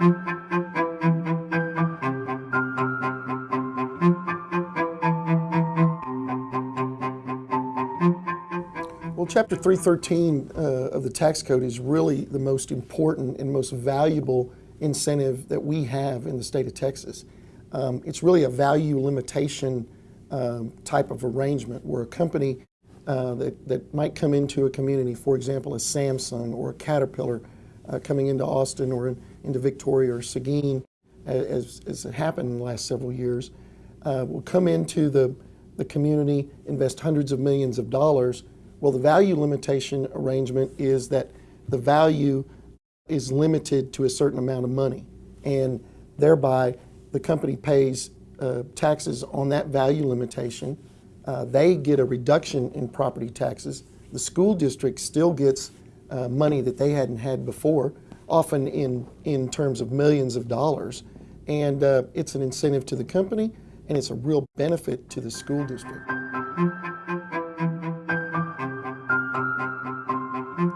Well, Chapter 313 uh, of the tax code is really the most important and most valuable incentive that we have in the state of Texas. Um, it's really a value limitation um, type of arrangement where a company uh, that, that might come into a community, for example, a Samsung or a Caterpillar, uh, coming into Austin or in, into Victoria or Seguin, as, as it happened in the last several years, uh, will come into the, the community, invest hundreds of millions of dollars. Well, the value limitation arrangement is that the value is limited to a certain amount of money, and thereby the company pays uh, taxes on that value limitation. Uh, they get a reduction in property taxes. The school district still gets uh, money that they hadn't had before, often in, in terms of millions of dollars. And uh, it's an incentive to the company, and it's a real benefit to the school district.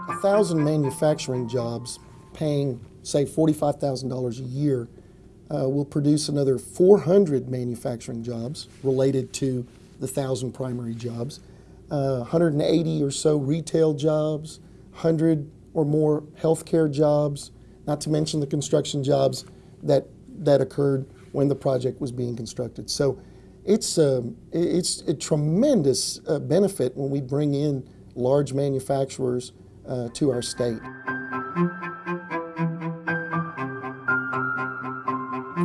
A thousand manufacturing jobs paying, say, $45,000 a year uh, will produce another 400 manufacturing jobs related to the thousand primary jobs, uh, 180 or so retail jobs, 100 or more healthcare jobs, not to mention the construction jobs that, that occurred when the project was being constructed. So it's, um, it's a tremendous uh, benefit when we bring in large manufacturers uh, to our state.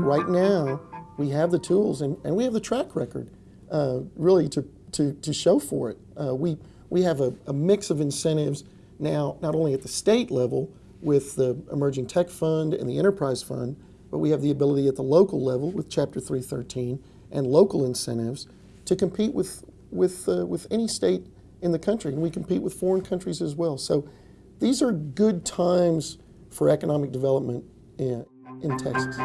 Right now, we have the tools and, and we have the track record uh, really to, to, to show for it. Uh, we, we have a, a mix of incentives now, not only at the state level with the Emerging Tech Fund and the Enterprise Fund, but we have the ability at the local level with Chapter 313 and local incentives to compete with, with, uh, with any state in the country. And we compete with foreign countries as well. So these are good times for economic development in, in Texas.